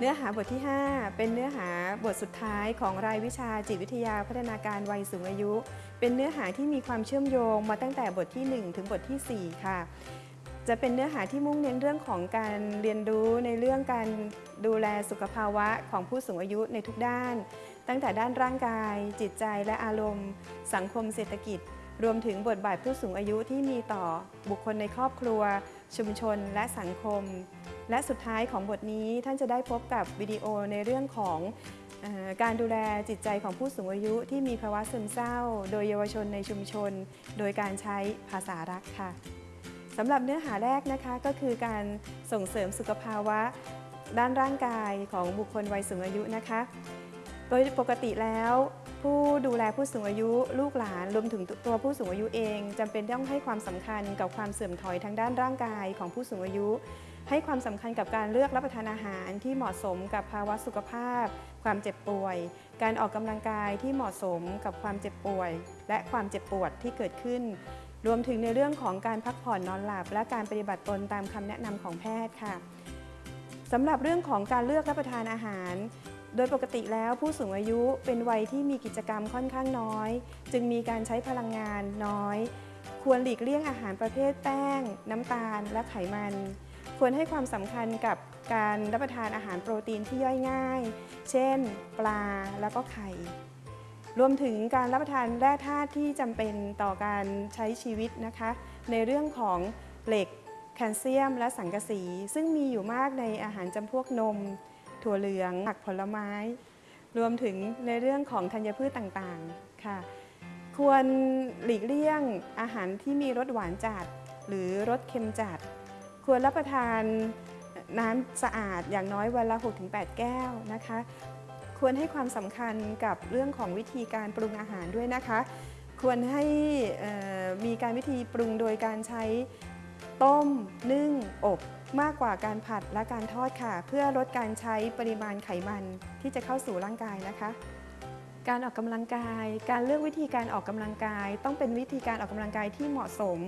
เนื้อหาบทที่ 5 เป็นเนื้อหาบทสุดท้ายของรายวิชาจิตวิทยาพัฒนาการวัยสูงอายุ เป็นเนื้อหาที่มีความเชื่อมโยงมาตั้งแต่บทที่ 1 ถึงบททีสี่ 4 ค่ะ จะเป็นเนื้อหาที่มุ่งเน้นเรื่องของการเรียนรู้ในเรื่องการดูแลสุขภาวะของผู้สูงอายุในทุกด้าน ตั้งแต่ด้านร่างกาย จิตใจและอารมณ์ สังคมเศรษฐกิจ รวมถึงบทบาทผู้สูงอายุที่มีต่อบุคคลในครอบครัว ชุมชน และสังคม และสุดท้ายของบทนี้ท่านจะได้พบกับวิดีโอในเรื่องของอการดูแลจิตใจของผู้สูงอายุที่มีภาวะซึมเศร้า โดยเยาวชนในชุมชน โดยการใช้ภาษารักค่ะสำหรับเนื้อหาแรกนะคะก็คือการส่งเสริมสุขภาวะด้านร่างกายของบุคคลวัยสูงอายุนะคะ โดยปกติแล้ว ผู้ดูแลผู้สูงอายุลูกหลานรวมถึงตัวผู้สูงอายุเองจำเป็นต้องให้ความสำคัญกับความเสื่อมถอยทางด้านร่างกายของผู้สูงอายุ ให้ความสำคัญกับการเลือกรับประทานอาหารที่เหมาะสมกับภาวะสุขภาพ ความเจ็บป่วย การออกกำลังกายที่เหมาะสมกับความเจ็บป่วย และความเจ็บปวดที่เกิดขึ้น รวมถึงในเรื่องของการพักผ่อนนอนหลับ และการปฏิบัติตนตามคำแนะนำของแพทย์ค่ะสำหรับเรื่องของการเลือกรับประทานอาหาร โดยปกติแล้วผู้สูงอายุเป็นวัยที่มีกิจกรรมค่อนข้างน้อย จึงมีการใช้พลังงานน้อย ควรหลีกเลี่ยงอาหารประเภทแป้ง น้ำตาล และไขมัน ควรให้ความสำคัญกับการรับประทานอาหารโปรตีนที่ย่อยง่าย เช่น ปลาแล้วก็ไข่ รวมถึงการรับประทานแร่ธาตุที่จำเป็นต่อการใช้ชีวิตนะคะ ในเรื่องของเหล็กแคลเซียม และสังกะสี ซึ่งมีอยู่มากในอาหารจำพวกนม ถั่วเหลืองผักผลไม้ รวมถึงในเรื่องของธัญพืชต่างๆค่ะ ควรหลีกเลี่ยงอาหารที่มีรสหวานจัด หรือรสเค็มจัด ควรรับประทานน้ำสะอาดอย่างน้อยวันละ 6-8 แก้วนะคะ ควรให้ความสำคัญกับเรื่องของวิธีการปรุงอาหารด้วยนะคะ ควรให้มีการวิธีปรุงโดยการใช้ต้ม นึ่ง อบมากกว่าการผัดและการทอดค่ะ เพื่อลดการใช้ปริมาณไขมันที่จะเข้าสู่ร่างกายนะคะ การออกกำลังกาย การเลือกวิธีการออกกำลังกาย ต้องเป็นวิธีการออกกำลังกายที่เหมาะสม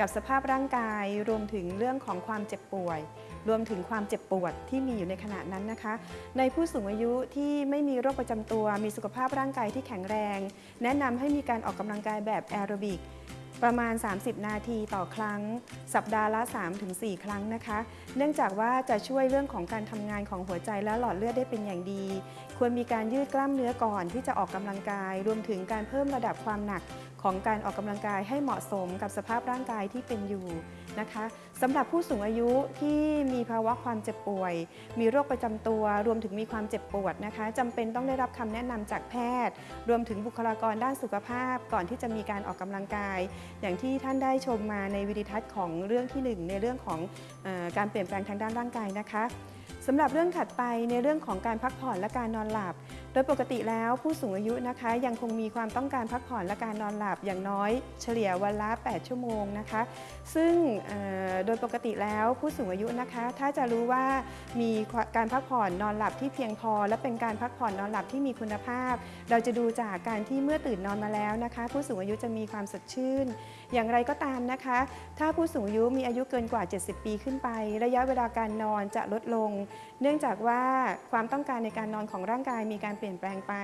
กับสภาพร่างกาย รวมถึงเรื่องของความเจ็บป่วย รวมถึงความเจ็บปวดที่มีอยู่ในขณะนั้นนะคะ ในผู้สูงอายุที่ไม่มีโรคประจำตัว มีสุขภาพร่างกายที่แข็งแรง แนะนำให้มีการออกกำลังกายแบบแอโรบิก ประมาณ 30 นาทีต่อครั้ง สัปดาห์ละ 3-4 ครั้งนะคะ เนื่องจากว่าจะช่วยเรื่องของการทำงานของหัวใจและหลอดเลือดได้เป็นอย่างดี ควรมีการยืดกล้ามเนื้อก่อนที่จะออกกำลังกาย รวมถึงการเพิ่มระดับความหนัก ของการออกกำลังกายให้เหมาะสมกับสภาพร่างกายที่เป็นอยู่นะคะสำหรับผู้สูงอายุที่มีภาวะความเจ็บป่วย มีโรคประจำตัว รวมถึงมีความเจ็บปวดนะคะจำเป็นต้องได้รับคำแนะนำจากแพทย์ รวมถึงบุคลากรด้านสุขภาพ ก่อนที่จะมีการออกกำลังกาย อย่างที่ท่านได้ชมมาในวิดีทัศน์ของเรื่องที่หนึ่งในเรื่องของอการเปลี่ยนแปลงทางด้านร่างกายนะคะ สำหรับเรื่องถัดไปในเรื่องของการพักผ่อนและการนอนหลับ โดยปกติแล้วผู้สูงอายุนะคะ ยังคงมีความต้องการพักผ่อนและการนอนหลับอย่างน้อยเฉลี่ยวันละ 8 ชั่วโมงนะคะ ซึ่งโดยปกติแล้วผู้สูงอายุนะคะ ถ้าจะรู้ว่ามีการพักผ่อนนอนหลับที่เพียงพอ และเป็นการพักผ่อนนอนหลับที่มีคุณภาพ เราจะดูจากการที่เมื่อตื่นนอนมาแล้วนะคะ ผู้สูงอายุจะมีความสดชื่น อย่างไรก็ตามนะคะ ถ้าผู้สูงอายุมีอายุเกินกว่า 70 ปีขึ้นไป ระยะเวลาการนอนจะลดลงเนื่องจากว่าความต้องการในการนอนของร่างกายมีการเปลี่ยนแปลงไป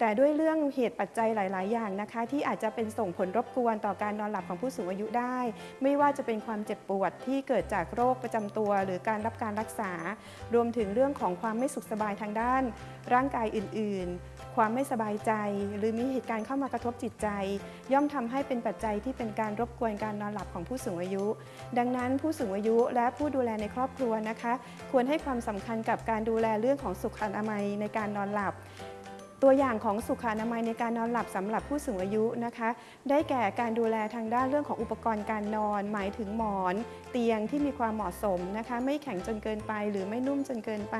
แต่ด้วยเรื่องเหตุปัจจัยหลาย ๆ อย่างนะคะ ที่อาจจะเป็นส่งผลรบกวนต่อการนอนหลับของผู้สูงอายุได้ ไม่ว่าจะเป็นความเจ็บปวดที่เกิดจากโรคประจำตัว หรือการรับการรักษา รวมถึงเรื่องของความไม่สุขสบายทางด้าน ร่างกายอื่น ๆ ความไม่สบายใจ หรือมีเหตุการณ์เข้ามากระทบจิตใจ ย่อมทำให้เป็นปัจจัยที่เป็นการรบกวนการนอนหลับของผู้สูงอายุ ดังนั้นผู้สูงอายุและผู้ดูแลในครอบครัวนะคะ ควรให้ความสำคัญกับการดูแลเรื่องของสุขอนามัยในการนอนหลับ ตัวอย่างของสุขอนามัยในการนอนหลับสำหรับผู้สูงอายุนะคะ ได้แก่การดูแลทางด้านเรื่องของอุปกรณ์การนอน หมายถึงหมอน เตียงที่มีความเหมาะสมนะคะ ไม่แข็งจนเกินไป หรือไม่นุ่มจนเกินไป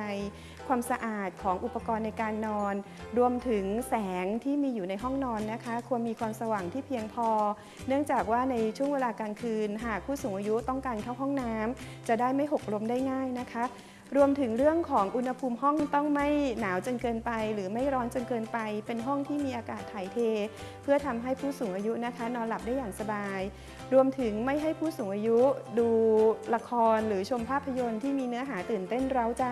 ความสะอาดของอุปกรณ์ในการนอน รวมถึงแสงที่มีอยู่ในห้องนอนนะคะ ควรมีความสว่างที่เพียงพอ เนื่องจากว่าในช่วงเวลากลางคืน หากผู้สูงอายุต้องการเข้าห้องน้ำจะได้ไม่หกล้มได้ง่ายนะคะ รวมถึงเรื่องของอุณหภูมิห้องต้องไม่หนาวจนเกินไป หรือไม่ร้อนจนเกินไป เป็นห้องที่มีอากาศถ่ายเท เพื่อทำให้ผู้สูงอายุนะคะ นอนหลับได้อย่างสบาย รวมถึงไม่ให้ผู้สูงอายุดูละครหรือชมภาพยนตร์ที่มีเนื้อหาตื่นเต้นเร้าใจ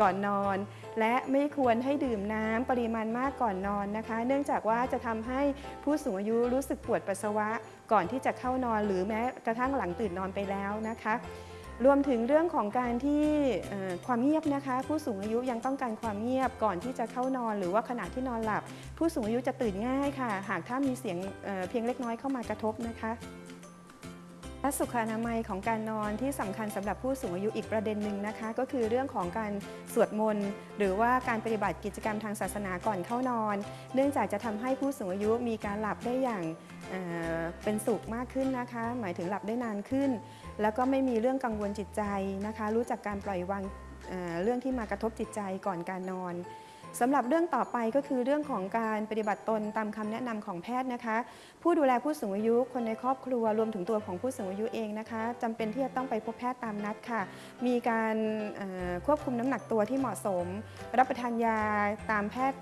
ก่อนนอน และไม่ควรให้ดื่มน้ำปริมาณมากก่อนนอนนะคะ เนื่องจากว่าจะทำให้ผู้สูงอายุรู้สึกปวดปัสสาวะ ก่อนที่จะเข้านอนหรือแม้กระทั่งหลังตื่นนอนไปแล้วนะคะ รวมถึงเรื่องของการที่ความเงียบนะคะ ผู้สูงอายุยังต้องการความเงียบก่อนที่จะเข้านอน หรือว่าขณะที่นอนหลับ ผู้สูงอายุจะตื่นง่ายค่ะ หากถ้ามีเสียงเเพียงเล็กน้อยเข้ามากระทบนะคะและสุขอนามัยของการนอนที่สำคัญสำหรับผู้สูงอายุอีกประเด็นหนึ่งนะคะ ก็คือเรื่องของการสวดมนต์หรือว่าการปฏิบัติกิจกรรมทางศาสนาก่อนเข้านอน เนื่องจากจะทำให้ผู้สูงอายุมีการหลับได้อย่างเเป็นสุขมากขึ้นนะคะ หมายถึงหลับได้นานขึ้น แล้วก็ไม่มีเรื่องกังวลจิตใจนะคะ รู้จักการปล่อยวางเเรื่องที่มากระทบจิตใจก่อนการนอนสำหรับเรื่องต่อไปก็คือเรื่องของการปฏิบัติตนตามคำแนะนำของแพทย์นะคะ ผู้ดูแลผู้สูงอายุคนในครอบครัวรวมถึงตัวของผู้สูงอายุเองนะคะจำเป็นที่จะต้องไปพบแพทย์ตามนัดค่ะ มีการควบคุมน้ำหนักตัวที่เหมาะสม รับประทานยาตามแพทย์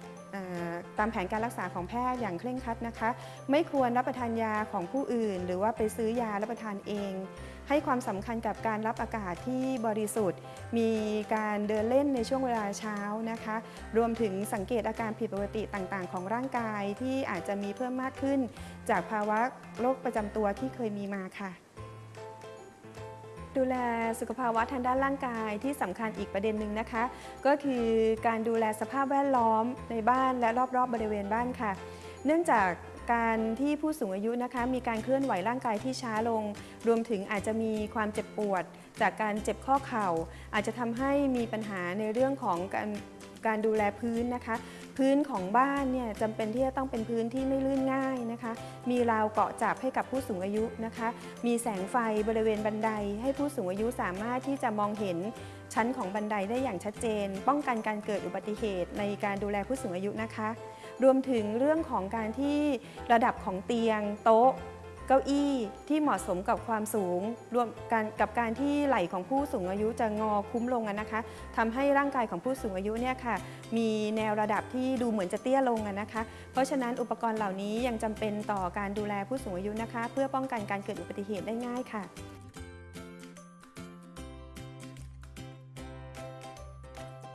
ตามแผนการรักษาของแพทย์อย่างเคร่งครัดนะคะ ไม่ควรรับประทานยาของผู้อื่น หรือว่าไปซื้อยารับประทานเอง ให้ความสำคัญกับการรับอากาศที่บริสุทธิ์ มีการเดินเล่นในช่วงเวลาเช้านะคะ รวมถึงสังเกตอาการผิดปกติต่างๆ ของร่างกายที่อาจจะมีเพิ่มมากขึ้น จากภาวะโรคประจำตัวที่เคยมีมาค่ะ ดูแลสุขภาวะทางด้านร่างกายที่สำคัญอีกประเด็นหนึ่งนะคะ ก็คือการดูแลสภาพแวดล้อมในบ้านและรอบๆบบริเวณบ้านค่ะ เนื่องจากการที่ผู้สูงอายุนะคะมีการเคลื่อนไหวร่างกายที่ช้าลง รวมถึงอาจจะมีความเจ็บปวด จากการเจ็บข้อเข่า อาจจะทำให้มีปัญหาในเรื่องของการการดูแลพื้นนะคะ พื้นของบ้านเนี่ยจำเป็นที่จะต้องเป็นพื้นที่ไม่ลื่นง่ายนะคะ มีราวเกาะจับให้กับผู้สูงอายุนะคะ มีแสงไฟบริเวณบันได ให้ผู้สูงอายุสามารถที่จะมองเห็นชั้นของบันไดได้อย่างชัดเจน ป้องกันการเกิดอุบัติเหตุในการดูแลผู้สูงอายุนะคะ รวมถึงเรื่องของการที่ระดับของเตียงโต๊ะ เก้าอี้ที่เหมาะสมกับความสูง รวมกันกับการที่ไหล่ของผู้สูงอายุจะงอคุ้มลงนะคะทำให้ร่างกายของผู้สูงอายุเนี่ยค่ะ มีแนวระดับที่ดูเหมือนจะเตี้ยลงนะคะ เพราะฉะนั้นอุปกรณ์เหล่านี้ยังจำเป็นต่อการดูแลผู้สูงอายุนะคะ เพื่อป้องกันการเกิดอุบัติเหตุได้ง่ายค่ะ